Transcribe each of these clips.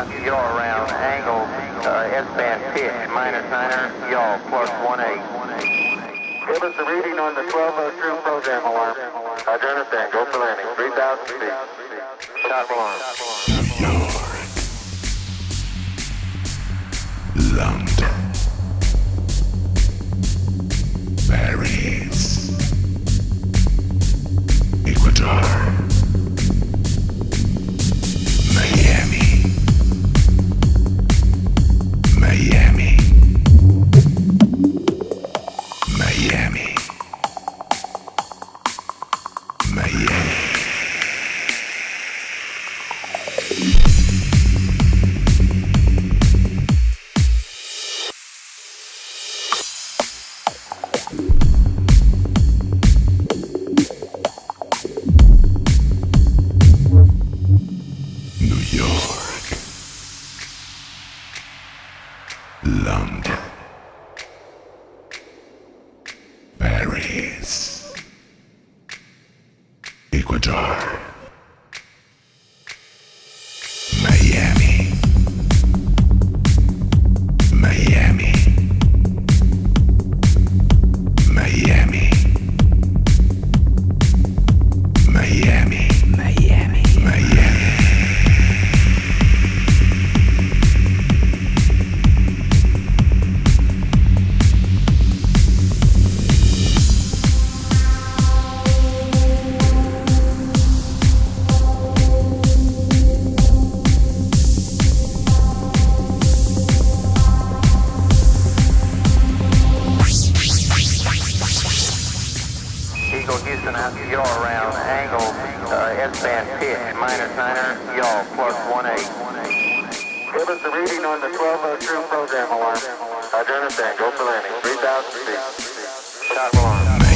Out yaw around angle uh, S-band pitch, minus niner, yaw, plus one eight. Give us a reading on the 1202 program alarm. I understand. Go for landing. 3,000 feet. Shot alarm. London, Paris, Ecuador, Yaw around angle uh, S-band pitch, minus niner, yaw, plus one eight. Give us a reading on the 1202 program alarm. I. Go for landing. 3,000 feet. Shot alarm.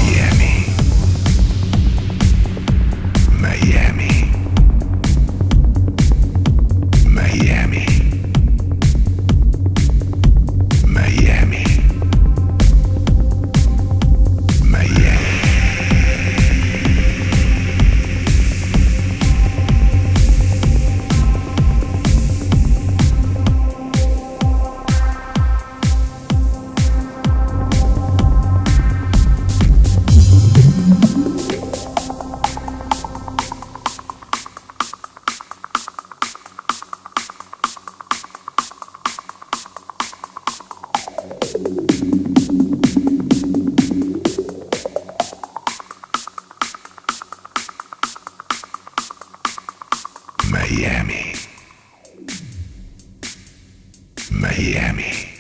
Miami.